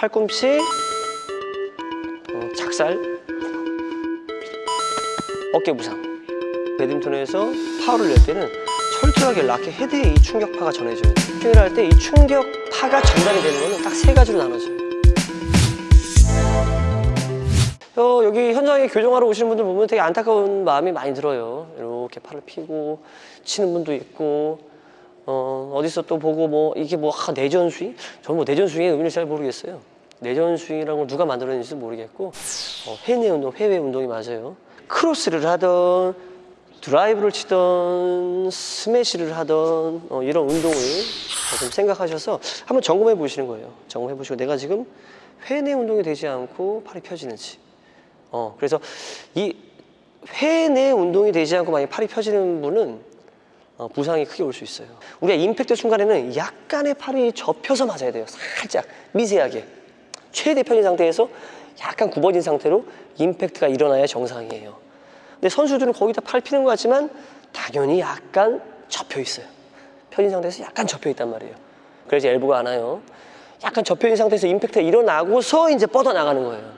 팔꿈치, 어, 작살, 어깨 부상. 배드민턴에서 파워를 낼 때는 철저하게 라켓 헤드에 이 충격파가 전해져요. 스윙을 할 때 이 충격파가 전달이 되는 거는 딱 세 가지로 나눠져요. 어, 여기 현장에 교정하러 오시는 분들 보면 되게 안타까운 마음이 많이 들어요. 이렇게 팔을 피고 치는 분도 있고 어, 어디서 또 보고 뭐 이게 뭐 아, 내전 스윙? 저는 뭐 내전 스윙의 의미를 잘 모르겠어요. 내전 스윙이라는 걸 누가 만들어낸지도 모르겠고 어, 회내 운동, 회내 운동이 맞아요. 크로스를 하던 드라이브를 치던 스매시를 하던 어, 이런 운동을 좀 생각하셔서 한번 점검해 보시는 거예요. 점검해 보시고 내가 지금 회내 운동이 되지 않고 팔이 펴지는지. 어, 그래서 이 회내 운동이 되지 않고 만약 팔이 펴지는 분은 어, 부상이 크게 올 수 있어요. 우리가 임팩트 순간에는 약간의 팔이 접혀서 맞아야 돼요. 살짝 미세하게 최대 펴진 상태에서 약간 굽어진 상태로 임팩트가 일어나야 정상이에요. 근데 선수들은 거의 다팔 피는 것 같지만 당연히 약간 접혀 있어요. 펴진 상태에서 약간 접혀 있단 말이에요. 그래서 엘보가 안 와요. 약간 접혀 있는 상태에서 임팩트가 일어나고서 이제 뻗어 나가는 거예요.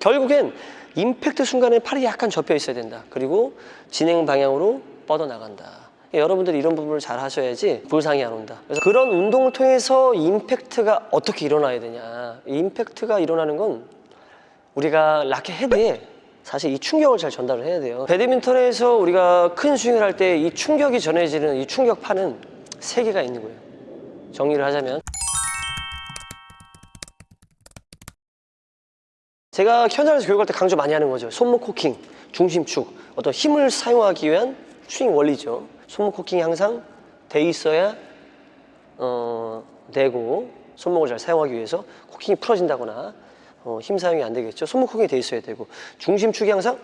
결국엔 임팩트 순간에 팔이 약간 접혀 있어야 된다. 그리고 진행 방향으로 뻗어 나간다. 여러분들이 이런 부분을 잘 하셔야지 부상이 안 온다. 그래서 그런 운동을 통해서 임팩트가 어떻게 일어나야 되냐. 이 임팩트가 일어나는 건 우리가 라켓 헤드에 사실 이 충격을 잘 전달을 해야 돼요. 배드민턴에서 우리가 큰 스윙을 할 때 이 충격이 전해지는 이 충격파는 세 개가 있는 거예요. 정리를 하자면 제가 현장에서 교육할 때 강조 많이 하는 거죠. 손목 코킹, 중심축, 어떤 힘을 사용하기 위한 스윙 원리죠. 손목 코킹이 항상 돼 있어야 어, 되고 손목을 잘 사용하기 위해서 코킹이 풀어진다거나 어, 힘 사용이 안 되겠죠. 손목 코킹이 돼 있어야 되고 중심축이 항상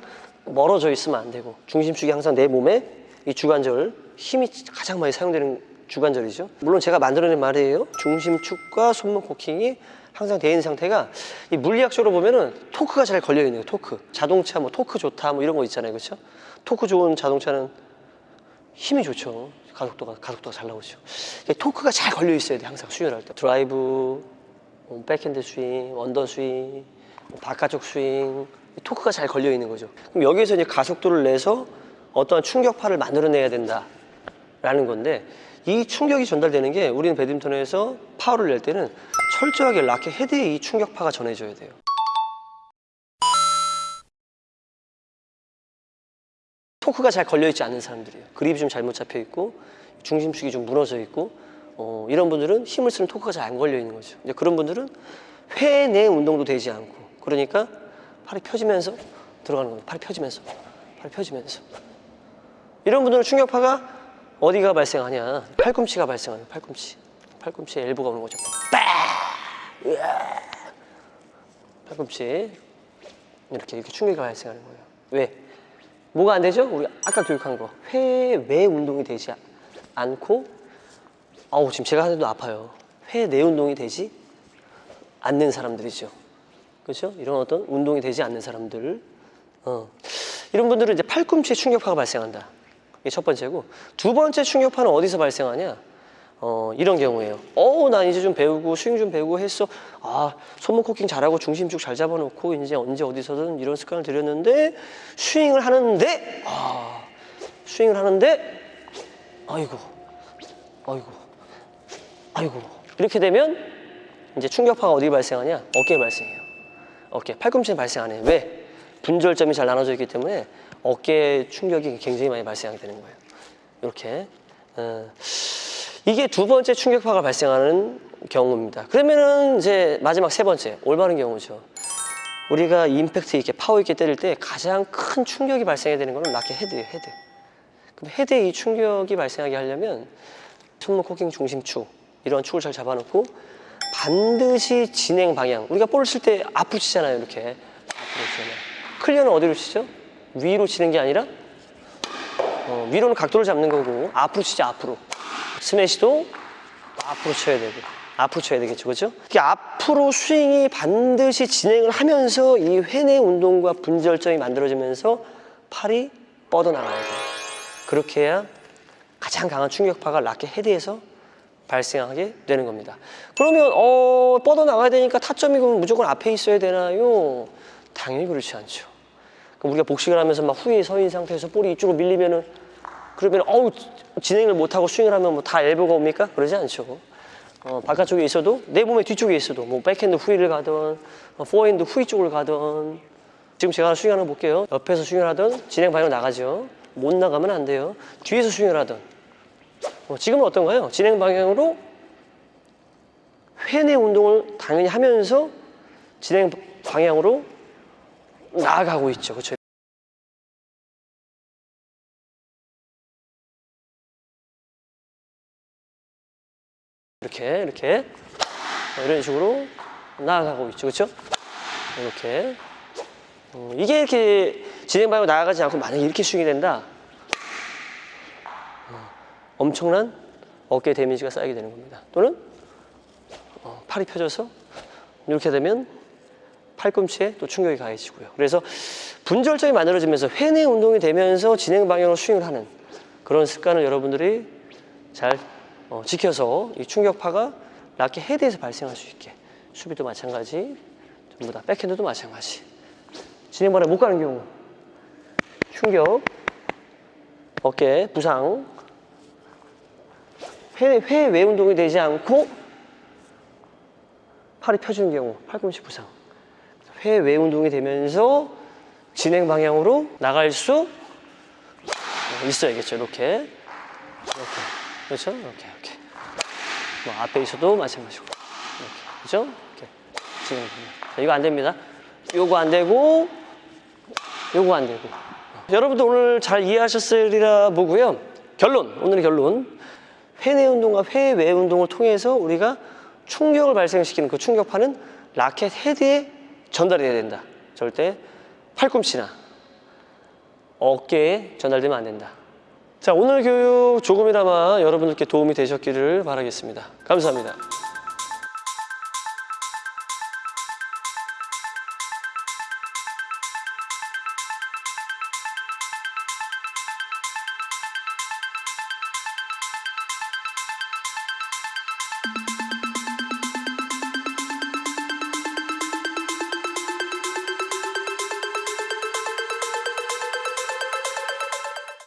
멀어져 있으면 안 되고 중심축이 항상 내 몸에 이 주관절 힘이 가장 많이 사용되는 주관절이죠. 물론 제가 만들어낸 말이에요. 중심축과 손목 코킹이 항상 돼 있는 상태가 이 물리학적으로 보면은 토크가 잘 걸려 있는 거예요. 토크. 자동차 뭐 토크 좋다 뭐 이런 거 있잖아요. 그렇죠? 토크 좋은 자동차는 힘이 좋죠. 가속도가 가속도가 잘 나오죠. 토크가 잘 걸려 있어야 돼. 항상 스윙을 할 때. 드라이브, 뭐 백핸드 스윙, 언더 스윙, 뭐 바깥쪽 스윙 이 토크가 잘 걸려 있는 거죠. 그럼 여기에서 이제 가속도를 내서 어떠한 충격파를 만들어내야 된다라는 건데 이 충격이 전달되는 게 우리는 배드민턴에서 파워를 낼 때는 철저하게 라켓 헤드에 이 충격파가 전해져야 돼요. 토크가 잘 걸려있지 않는 사람들이에요. 그립이 좀 잘못 잡혀 있고 중심축이 좀 무너져 있고 어, 이런 분들은 힘을 쓰는 토크가 잘 안 걸려 있는 거죠. 이제 그런 분들은 회 내 운동도 되지 않고 그러니까 팔이 펴지면서 들어가는 겁니다. 팔이 펴지면서 팔이 펴지면서 이런 분들은 충격파가 어디가 발생하냐? 팔꿈치가 발생하는 팔꿈치. 팔꿈치에 엘보가 오는 거죠. 팔꿈치 이렇게 이렇게 충격이 발생하는 거예요. 왜? 뭐가 안 되죠? 우리 아까 교육한 거 회 외 운동이 되지 않고 아우 지금 제가 하는데도 아파요. 회 내 운동이 되지 않는 사람들이죠. 그렇죠? 이런 어떤 운동이 되지 않는 사람들 어. 이런 분들은 이제 팔꿈치에 충격파가 발생한다. 이게 첫 번째고 두 번째 충격파는 어디서 발생하냐? 어, 이런 경우에요. 어, 나 이제 좀 배우고 스윙 좀 배우고 했어. 아, 손목 코킹 잘하고 중심축 잘 잡아놓고 이제 언제 어디서든 이런 습관을 들였는데 스윙을 하는데 아, 스윙을 하는데 아이고, 아이고, 아이고 이렇게 되면 이제 충격파가 어디 발생하냐? 어깨에 발생해요. 어깨, 팔꿈치에 발생 안 해요. 왜? 분절점이 잘 나눠져 있기 때문에 어깨 충격이 굉장히 많이 발생하게 되는 거예요. 이렇게. 어. 이게 두 번째 충격파가 발생하는 경우입니다. 그러면은 이제 마지막 세 번째, 올바른 경우죠. 우리가 임팩트 있게 파워 있게 때릴 때 가장 큰 충격이 발생해야 되는 거는 라켓 헤드예요, 헤드. 그럼 헤드에 이 충격이 발생하게 하려면 손목 코킹 중심축 이런 축을 잘 잡아놓고 반드시 진행 방향 우리가 볼을 칠 때 앞으로 치잖아요 이렇게 앞으로 치잖아요 클리어는 어디로 치죠? 위로 치는 게 아니라 어, 위로는 각도를 잡는 거고 앞으로 치지 앞으로 스매시도 앞으로 쳐야 되고 앞으로 쳐야 되겠죠 그렇죠? 이게 앞으로 스윙이 반드시 진행을 하면서 이 회내 운동과 분절점이 만들어지면서 팔이 뻗어나가야 돼요 그렇게 해야 가장 강한 충격파가 라켓 헤드에서 발생하게 되는 겁니다. 그러면 어, 뻗어 나가야 되니까 타점이 그럼 무조건 앞에 있어야 되나요? 당연히 그렇지 않죠. 그럼 우리가 복식을 하면서 막 후에 서 있는 상태에서 볼이 이쪽으로 밀리면은 그러면 어우 진행을 못하고 스윙을 하면 뭐 다 엘보가 옵니까? 그러지 않죠. 어, 바깥쪽에 있어도 내 몸의 뒤쪽에 있어도 뭐 백핸드 후위를 가든 어, 포핸드 후위 쪽을 가든 지금 제가 스윙하는 거 볼게요. 옆에서 스윙을 하든 진행 방향 나가죠. 못 나가면 안 돼요. 뒤에서 스윙을 하든 어, 지금은 어떤가요? 진행 방향으로 회내 운동을 당연히 하면서 진행 방향으로 나아가고 있죠. 그렇죠? 이렇게 이렇게 어, 이런 식으로 나아가고 있죠. 그렇죠? 이렇게 어, 이게 이렇게 진행 방향으로 나아가지 않고 만약에 이렇게 스윙이 된다. 어, 엄청난 어깨 데미지가 쌓이게 되는 겁니다. 또는 어, 팔이 펴져서 이렇게 되면 팔꿈치에 또 충격이 가해지고요. 그래서 분절점이 만들어지면서 회내 운동이 되면서 진행 방향으로 스윙을 하는 그런 습관을 여러분들이 잘 어, 지켜서 이 충격파가 라켓 헤드에서 발생할 수 있게 수비도 마찬가지 전부 다 백핸드도 마찬가지. 진행 방향 못 가는 경우 충격 어깨 부상 회, 회외 운동이 되지 않고 팔이 펴지는 경우 팔꿈치 부상. 회외 운동이 되면서 진행 방향으로 나갈 수 있어야겠죠 이렇게. 이렇게 그렇죠? 이렇게 이렇게 뭐 앞에 있어도 마찬가지고. 이렇게. 그렇죠? 이렇게. 진행 방향 자, 이거 안 됩니다. 요거 안 되고 요거 안 되고. 여러분들 오늘 잘 이해하셨으리라 보고요. 결론 오늘의 결론. 회내 운동과 회외 운동을 통해서 우리가 충격을 발생시키는 그 충격파는 라켓 헤드에 전달이 돼야 된다. 절대 팔꿈치나 어깨에 전달되면 안 된다. 자, 오늘 교육 조금이나마 여러분들께 도움이 되셨기를 바라겠습니다. 감사합니다.